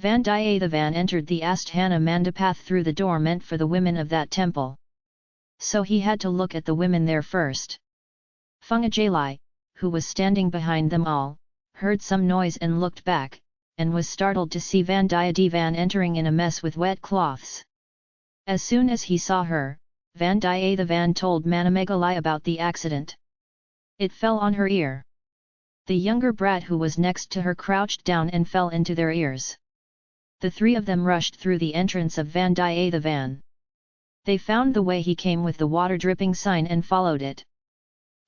Vandiyathevan entered the Asthana Mandapath through the door meant for the women of that temple. So he had to look at the women there first. Fungajalai, who was standing behind them all, heard some noise and looked back, and was startled to see Vandiyadevan entering in a mess with wet cloths. As soon as he saw her, Vandiyathevan told Manamegalai about the accident. It fell on her ear. The younger brat who was next to her crouched down and fell into their ears the three of them rushed through the entrance of Vandiyathevan. They found the way he came with the water-dripping sign and followed it.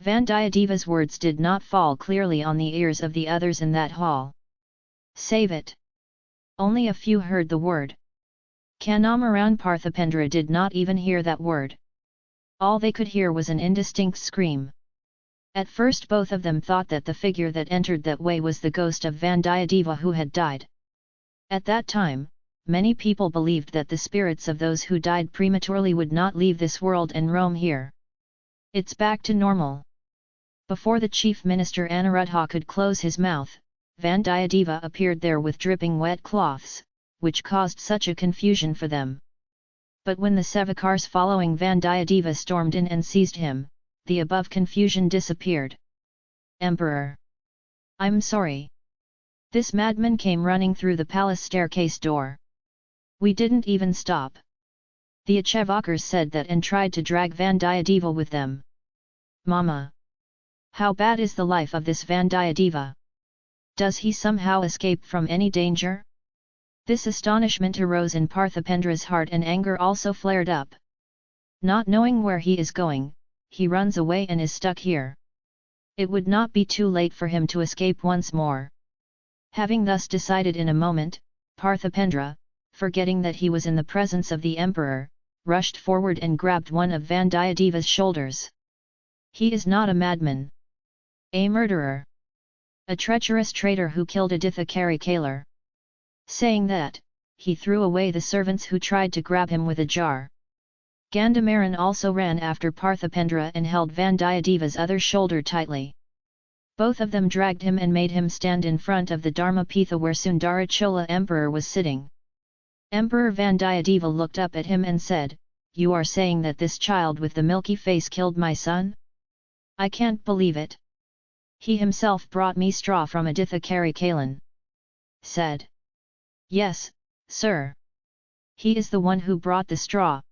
Vandiyadeva's words did not fall clearly on the ears of the others in that hall. Save it! Only a few heard the word. Kanamaran Parthipendra did not even hear that word. All they could hear was an indistinct scream. At first both of them thought that the figure that entered that way was the ghost of Vandiyadeva who had died. At that time, many people believed that the spirits of those who died prematurely would not leave this world and roam here. It's back to normal. Before the chief minister Anuruddha could close his mouth, Vandiyadeva appeared there with dripping wet cloths, which caused such a confusion for them. But when the Sevakars following Vandiyadeva stormed in and seized him, the above confusion disappeared. Emperor! I'm sorry. This madman came running through the palace staircase door. We didn't even stop. The Achevakars said that and tried to drag Vandiyadeva with them. Mama! How bad is the life of this Vandiyadeva? Does he somehow escape from any danger? This astonishment arose in Parthipendra's heart and anger also flared up. Not knowing where he is going, he runs away and is stuck here. It would not be too late for him to escape once more. Having thus decided in a moment, Parthipendra, forgetting that he was in the presence of the emperor, rushed forward and grabbed one of Vandiyadeva's shoulders. He is not a madman. A murderer. A treacherous traitor who killed Aditha Kari Saying that, he threw away the servants who tried to grab him with a jar. Gandhamaran also ran after Parthipendra and held Vandiyadeva's other shoulder tightly. Both of them dragged him and made him stand in front of the Dharmapitha where Sundarachola emperor was sitting. Emperor Vandiyadeva looked up at him and said, You are saying that this child with the milky face killed my son? I can't believe it. He himself brought me straw from Aditha Karikalan. Said. Yes, sir. He is the one who brought the straw.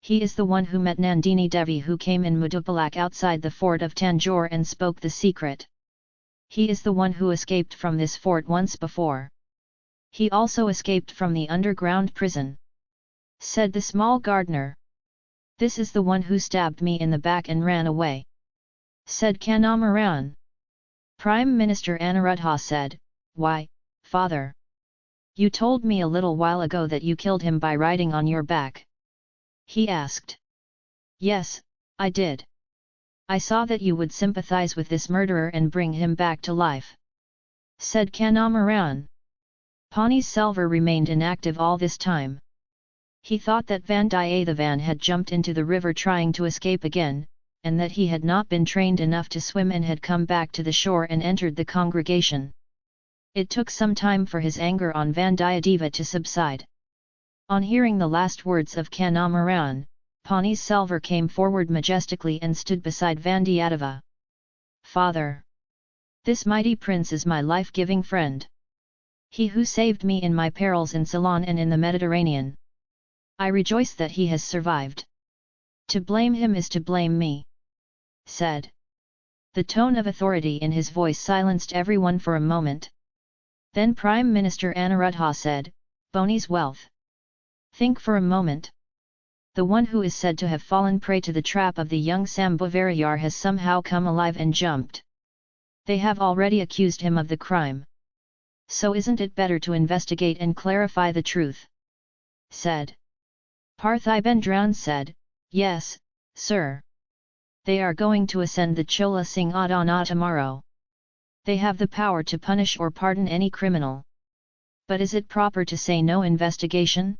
He is the one who met Nandini Devi who came in Mudupalak outside the fort of Tanjore and spoke the secret. He is the one who escaped from this fort once before. He also escaped from the underground prison. Said the small gardener. This is the one who stabbed me in the back and ran away. Said Kanamaran. Prime Minister Anuruddha said, Why, father? You told me a little while ago that you killed him by riding on your back. He asked. Yes, I did. I saw that you would sympathize with this murderer and bring him back to life. Said Kanamaran. Pani Selvar remained inactive all this time. He thought that Vandiyathevan had jumped into the river trying to escape again, and that he had not been trained enough to swim and had come back to the shore and entered the congregation. It took some time for his anger on Vandiyadeva to subside. On hearing the last words of Kanamaran, Pani Selvar came forward majestically and stood beside Vandiyadeva. Father! This mighty prince is my life-giving friend. He who saved me in my perils in Ceylon and in the Mediterranean. I rejoice that he has survived. To blame him is to blame me. Said. The tone of authority in his voice silenced everyone for a moment. Then Prime Minister Anuruddha said, Boni's wealth. Think for a moment. The one who is said to have fallen prey to the trap of the young Sambhavarayar has somehow come alive and jumped. They have already accused him of the crime. So isn't it better to investigate and clarify the truth? Said. Parthibendran said, Yes, sir. They are going to ascend the Chola Singh Adana tomorrow. They have the power to punish or pardon any criminal. But is it proper to say no investigation?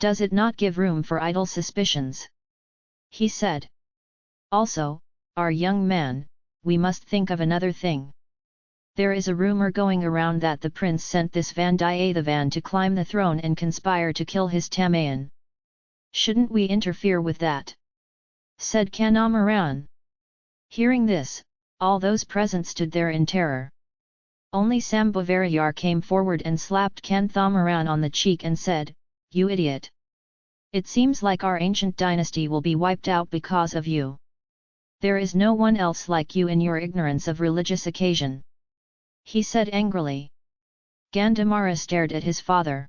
Does it not give room for idle suspicions? He said. Also, our young man, we must think of another thing. There is a rumor going around that the prince sent this Vandiyathevan to climb the throne and conspire to kill his Tamayan. Shouldn't we interfere with that? Said Kanamaran. Hearing this, all those present stood there in terror. Only Sambhavarayar came forward and slapped Kanthamaran on the cheek and said, You idiot! It seems like our ancient dynasty will be wiped out because of you. There is no one else like you in your ignorance of religious occasion he said angrily. Gandamara stared at his father.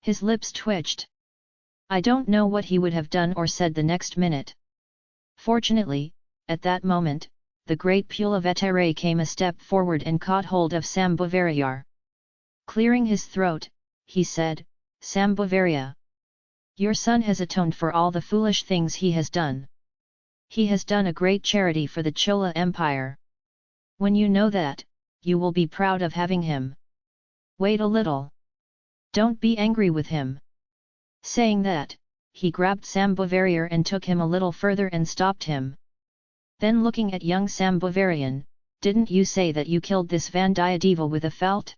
His lips twitched. I don't know what he would have done or said the next minute. Fortunately, at that moment, the great Pulavetere came a step forward and caught hold of Sambhavarayar. Clearing his throat, he said, Sambhavarya. Your son has atoned for all the foolish things he has done. He has done a great charity for the Chola Empire. When you know that, you will be proud of having him. Wait a little. Don't be angry with him. Saying that, he grabbed Sambhavarayar and took him a little further and stopped him. Then looking at young Sambhavarayan, didn't you say that you killed this Vandiyadeva with a felt?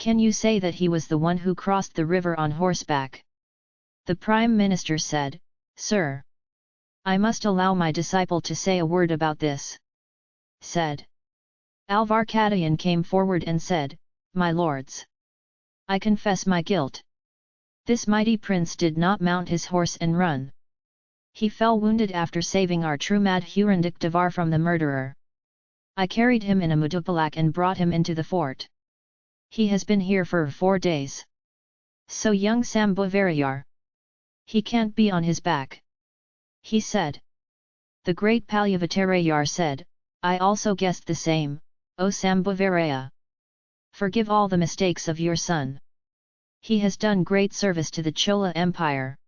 Can you say that he was the one who crossed the river on horseback? The Prime Minister said, Sir. I must allow my disciple to say a word about this. Said. Alvarkadayan came forward and said, My lords! I confess my guilt. This mighty prince did not mount his horse and run. He fell wounded after saving our true Madhurandak Devar from the murderer. I carried him in a mudupalak and brought him into the fort. He has been here for four days. So young Sambhavarayar. He can't be on his back. He said. The great Palyavatarayar said, I also guessed the same, O Sambhavaraya! Forgive all the mistakes of your son. He has done great service to the Chola Empire.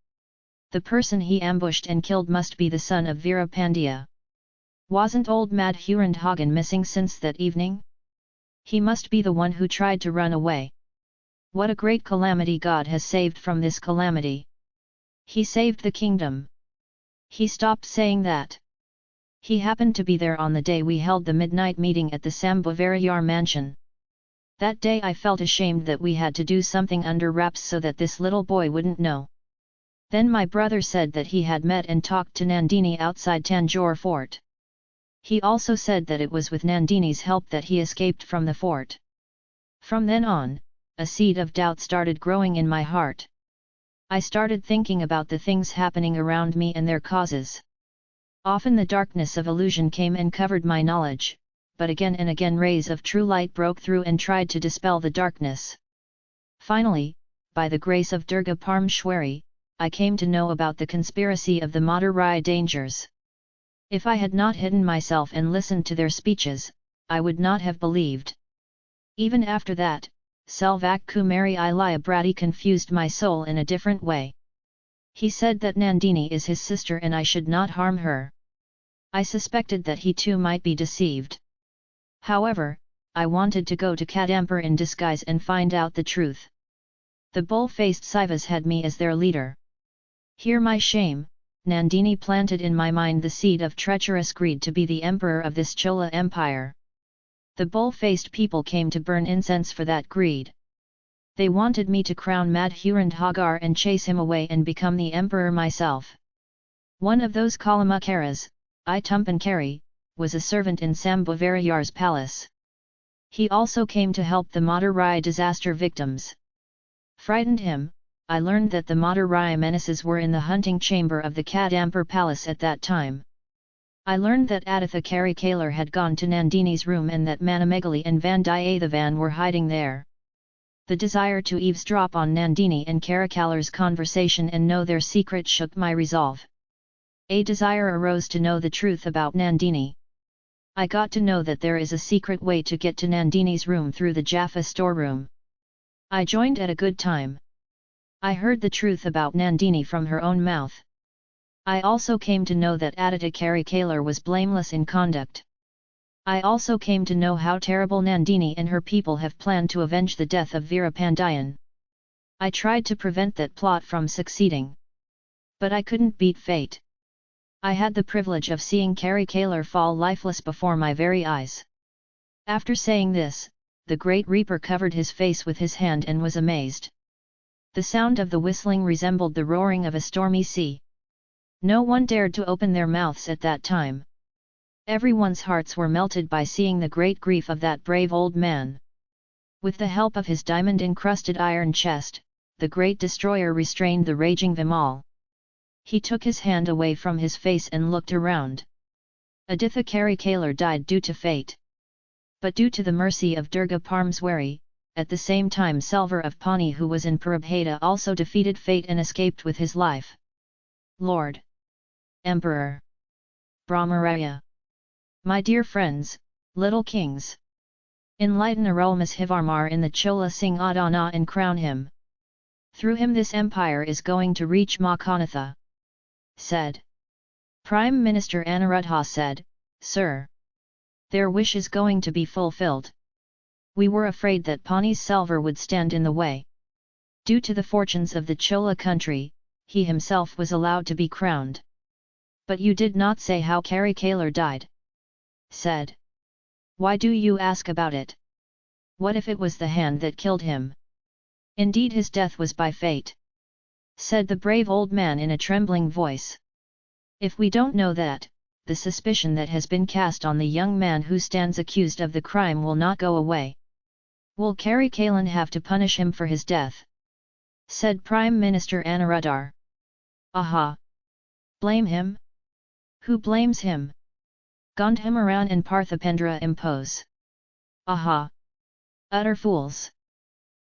The person he ambushed and killed must be the son of Veerapandiya. Wasn't old Madhurandhagan missing since that evening? He must be the one who tried to run away. What a great calamity God has saved from this calamity! He saved the kingdom. He stopped saying that. He happened to be there on the day we held the midnight meeting at the Sambhavarayar mansion. That day I felt ashamed that we had to do something under wraps so that this little boy wouldn't know. Then my brother said that he had met and talked to Nandini outside Tanjore fort. He also said that it was with Nandini's help that he escaped from the fort. From then on, a seed of doubt started growing in my heart. I started thinking about the things happening around me and their causes. Often the darkness of illusion came and covered my knowledge, but again and again rays of true light broke through and tried to dispel the darkness. Finally, by the grace of Durga Parmeshwari, I came to know about the conspiracy of the Madurai dangers. If I had not hidden myself and listened to their speeches, I would not have believed. Even after that, Selvak Kumari confused my soul in a different way. He said that Nandini is his sister and I should not harm her. I suspected that he too might be deceived. However, I wanted to go to Kadampur in disguise and find out the truth. The bull-faced Saivas had me as their leader. Hear my shame, Nandini planted in my mind the seed of treacherous greed to be the emperor of this Chola empire. The bull-faced people came to burn incense for that greed. They wanted me to crown Madhurandhagar and chase him away and become the emperor myself. One of those Kalamakaras, I Tumpankari, was a servant in Sambhavarayar's palace. He also came to help the Madurai disaster victims. Frightened him, I learned that the Madurai menaces were in the hunting chamber of the Kadampur palace at that time. I learned that Aditha Karikalar had gone to Nandini's room and that Manamegali and Vandiyathevan were hiding there. The desire to eavesdrop on Nandini and Karikalar's conversation and know their secret shook my resolve. A desire arose to know the truth about Nandini. I got to know that there is a secret way to get to Nandini's room through the Jaffa storeroom. I joined at a good time. I heard the truth about Nandini from her own mouth. I also came to know that Aditya Karikalar was blameless in conduct. I also came to know how terrible Nandini and her people have planned to avenge the death of Veerapandiyan. I tried to prevent that plot from succeeding. But I couldn't beat fate. I had the privilege of seeing Karikalar fall lifeless before my very eyes. After saying this, the Great Reaper covered his face with his hand and was amazed. The sound of the whistling resembled the roaring of a stormy sea. No one dared to open their mouths at that time. Everyone's hearts were melted by seeing the great grief of that brave old man. With the help of his diamond-encrusted iron chest, the great destroyer restrained the raging Vimal. He took his hand away from his face and looked around. Aditha Kalar died due to fate. But due to the mercy of Durga Parmeswari, at the same time Selvar of Pani who was in Parabheda also defeated fate and escaped with his life. Lord! Emperor! Brahmaraya! My dear friends, little kings! Enlighten Arulmozhivarmar in the Chola Singh Adana and crown him. Through him this empire is going to reach Makanatha. Said. Prime Minister Anuruddha said, Sir. Their wish is going to be fulfilled. We were afraid that Pani's Selvar would stand in the way. Due to the fortunes of the Chola country, he himself was allowed to be crowned. But you did not say how Kari Kalar died. Said. Why do you ask about it? What if it was the hand that killed him? Indeed his death was by fate. Said the brave old man in a trembling voice. If we don't know that, the suspicion that has been cast on the young man who stands accused of the crime will not go away. Will Kari Kalan have to punish him for his death? Said Prime Minister Anuruddhar. Aha! Blame him? Who blames him? Gandhamaran and Parthipendra impose. Aha! Utter fools!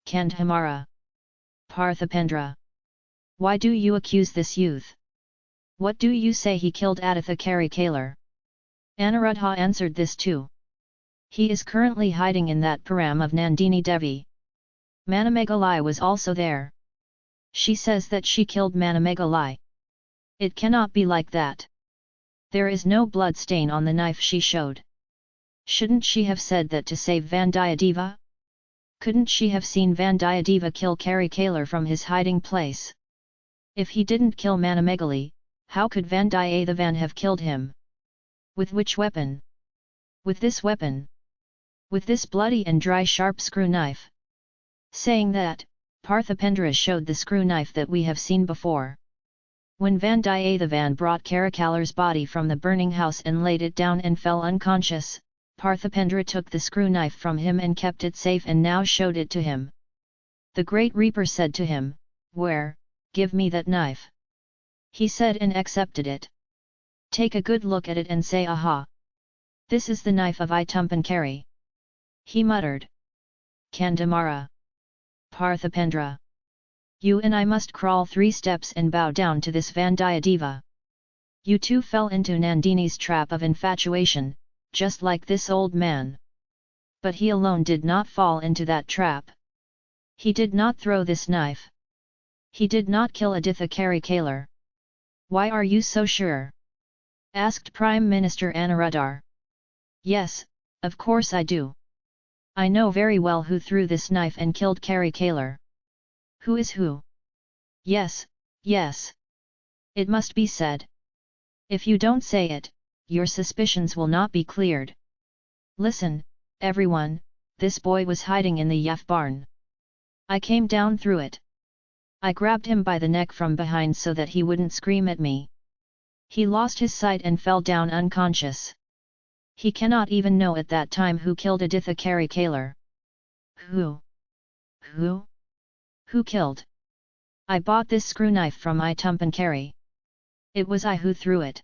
Kandhamara! Parthipendra! Why do you accuse this youth? What do you say he killed Aditha Kari Kalar? Anuruddha answered this too. He is currently hiding in that param of Nandini Devi. Manamegalai was also there. She says that she killed Manamegalai. It cannot be like that. There is no blood stain on the knife she showed. Shouldn't she have said that to save Vandiyadeva? Couldn't she have seen Vandiyadeva kill Kari Kalar from his hiding place? If he didn't kill Manamegali, how could Vandiyathevan have killed him? With which weapon? With this weapon. With this bloody and dry sharp screw knife. Saying that, Parthipendra showed the screw knife that we have seen before. When Vandiyathevan brought Karikalar's body from the burning house and laid it down and fell unconscious, Parthipendra took the screw knife from him and kept it safe and now showed it to him. The great reaper said to him, Where, give me that knife. He said and accepted it. Take a good look at it and say aha. This is the knife of Itumpan He muttered. Kandamara. Parthipendra. You and I must crawl three steps and bow down to this Vandiyadeva. You two fell into Nandini's trap of infatuation, just like this old man. But he alone did not fall into that trap. He did not throw this knife. He did not kill Aditha Kari Kalar. Why are you so sure? asked Prime Minister Anuruddhar. Yes, of course I do. I know very well who threw this knife and killed Kari Kalar. Who is who? Yes, yes. It must be said. If you don't say it, your suspicions will not be cleared. Listen, everyone, this boy was hiding in the Yaf barn. I came down through it. I grabbed him by the neck from behind so that he wouldn't scream at me. He lost his sight and fell down unconscious. He cannot even know at that time who killed Aditha Kari Kalar. Who? Who? Who killed? I bought this screw knife from I Kari. It was I who threw it.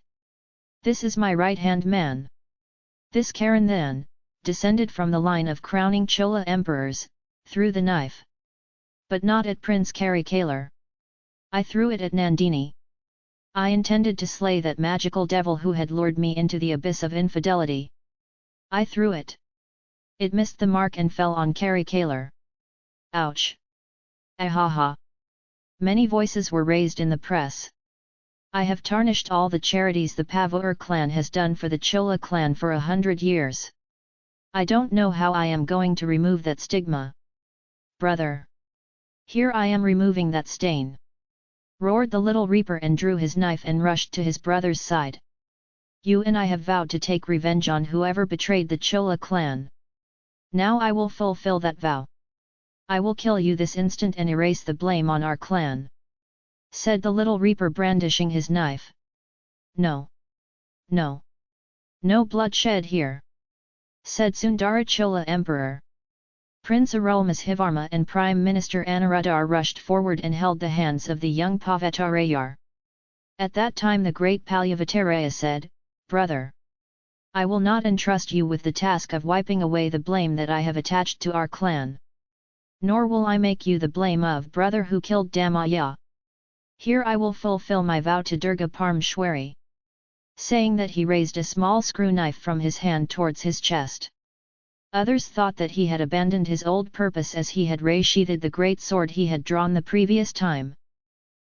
This is my right-hand man. This Karen then, descended from the line of crowning Chola emperors, threw the knife but not at Prince Kari Kalar. I threw it at Nandini. I intended to slay that magical devil who had lured me into the abyss of infidelity. I threw it. It missed the mark and fell on Kari Kalar. Ouch! Ahaha! Many voices were raised in the press. I have tarnished all the charities the Pavur clan has done for the Chola clan for a hundred years. I don't know how I am going to remove that stigma. Brother! Here I am removing that stain! Roared the little reaper and drew his knife and rushed to his brother's side. You and I have vowed to take revenge on whoever betrayed the Chola clan. Now I will fulfill that vow. I will kill you this instant and erase the blame on our clan. Said the little reaper brandishing his knife. No. No. No bloodshed here. Said Sundarachola Emperor. Prince Arulmozhivarma and Prime Minister Anuruddhar rushed forward and held the hands of the young Pavatarayar. At that time the great Palyavattaraya said, Brother! I will not entrust you with the task of wiping away the blame that I have attached to our clan. Nor will I make you the blame of brother who killed Damaya. Here I will fulfill my vow to Durga Parmeshwari. Saying that he raised a small screw knife from his hand towards his chest. Others thought that he had abandoned his old purpose as he had ray-sheathed the great sword he had drawn the previous time.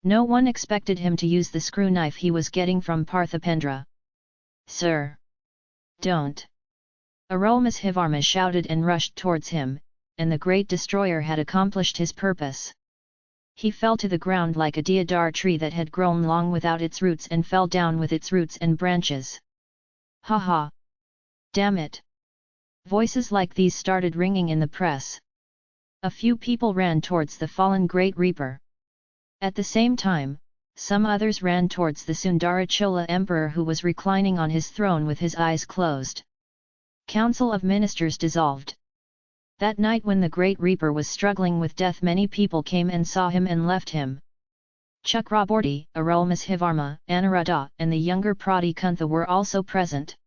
No one expected him to use the screw knife he was getting from Parthipendra. Sir! Don't! Arulmozhivarma shouted and rushed towards him, and the great destroyer had accomplished his purpose. He fell to the ground like a deodar tree that had grown long without its roots and fell down with its roots and branches. Ha ha! Damn it! Voices like these started ringing in the press. A few people ran towards the fallen Great Reaper. At the same time, some others ran towards the Sundarachola emperor who was reclining on his throne with his eyes closed. Council of Ministers dissolved. That night when the Great Reaper was struggling with death many people came and saw him and left him. Chakraborty, Arulmozhivarma, Anuruddha and the younger Prati Kuntha were also present.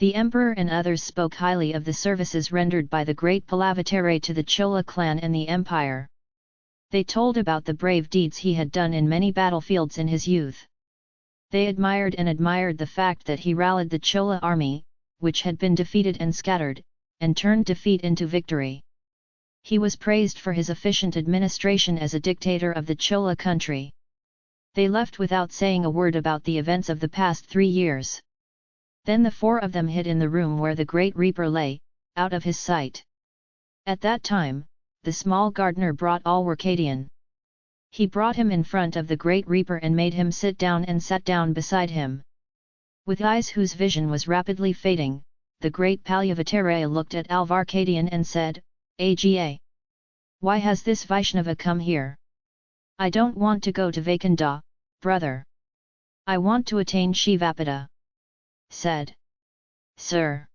The emperor and others spoke highly of the services rendered by the great Palavattare to the Chola clan and the empire. They told about the brave deeds he had done in many battlefields in his youth. They admired and admired the fact that he rallied the Chola army, which had been defeated and scattered, and turned defeat into victory. He was praised for his efficient administration as a dictator of the Chola country. They left without saying a word about the events of the past three years. Then the four of them hid in the room where the great reaper lay, out of his sight. At that time, the small gardener brought Alwarkadian. He brought him in front of the great reaper and made him sit down and sat down beside him. With eyes whose vision was rapidly fading, the great Palyavattaraya looked at Alvarkadian and said, Aga! Why has this Vaishnava come here? I don't want to go to Vaikunda, brother. I want to attain Shivapada. Said. Sir!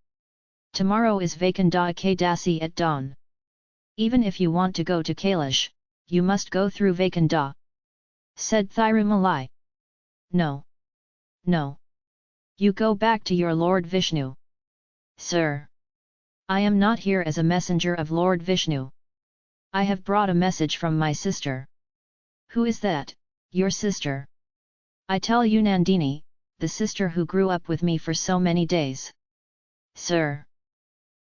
Tomorrow is Vaikunda Ekadasi at dawn. Even if you want to go to Kailash, you must go through Vaikunda. Said Thirumalai. No. No. You go back to your Lord Vishnu. Sir. I am not here as a messenger of Lord Vishnu. I have brought a message from my sister. Who is that, your sister? I tell you Nandini, the sister who grew up with me for so many days. Sir.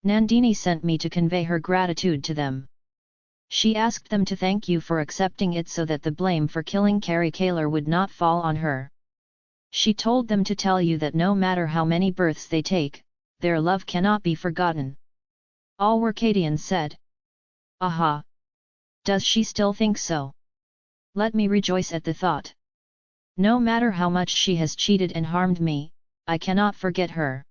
Nandini sent me to convey her gratitude to them. She asked them to thank you for accepting it so that the blame for killing Kari Kalar would not fall on her. She told them to tell you that no matter how many births they take, their love cannot be forgotten. Alwarkadian said. Aha! Does she still think so? Let me rejoice at the thought. No matter how much she has cheated and harmed me, I cannot forget her.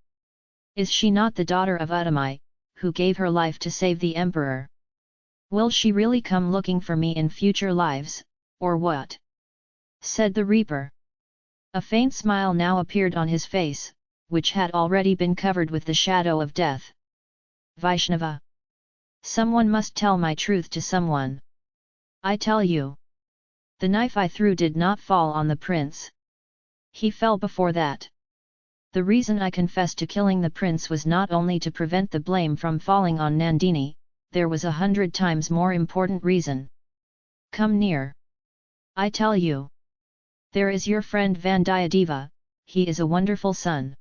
Is she not the daughter of Uttami, who gave her life to save the emperor. Will she really come looking for me in future lives, or what? said the reaper. A faint smile now appeared on his face, which had already been covered with the shadow of death. Vaishnava! Someone must tell my truth to someone. I tell you. The knife I threw did not fall on the prince. He fell before that. The reason I confessed to killing the prince was not only to prevent the blame from falling on Nandini, there was a hundred times more important reason. Come near. I tell you. There is your friend Vandiyadeva, he is a wonderful son.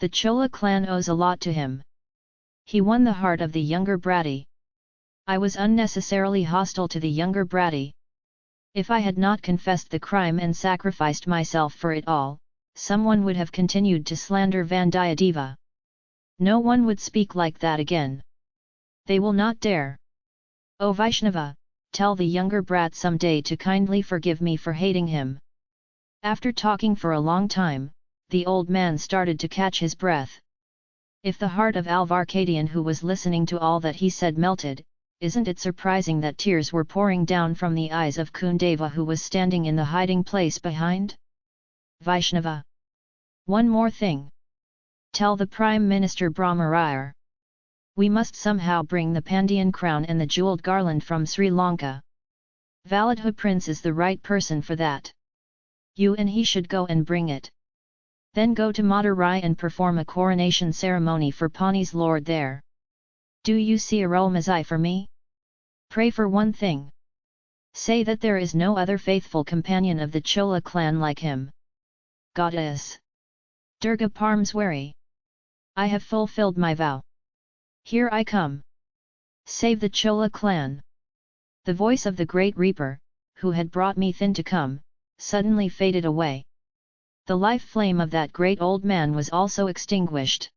The Chola clan owes a lot to him. He won the heart of the younger Bratti. I was unnecessarily hostile to the younger Bratti. If I had not confessed the crime and sacrificed myself for it all, someone would have continued to slander Vandiyadeva. No one would speak like that again. They will not dare. O Vaishnava, tell the younger brat some day to kindly forgive me for hating him. After talking for a long time, the old man started to catch his breath. If the heart of Alvarkadian who was listening to all that he said melted, isn't it surprising that tears were pouring down from the eyes of Kundava who was standing in the hiding place behind? Vaishnava. One more thing. Tell the Prime Minister Brahmarayar. We must somehow bring the Pandyan crown and the jewelled garland from Sri Lanka. Validha Prince is the right person for that. You and he should go and bring it. Then go to Madurai and perform a coronation ceremony for Pani's lord there. Do you see Arulmozhi for me? Pray for one thing. Say that there is no other faithful companion of the Chola clan like him. Goddess. Durga Parmeswari. I have fulfilled my vow. Here I come. Save the Chola clan. The voice of the great reaper, who had brought me thin to come, suddenly faded away. The life flame of that great old man was also extinguished.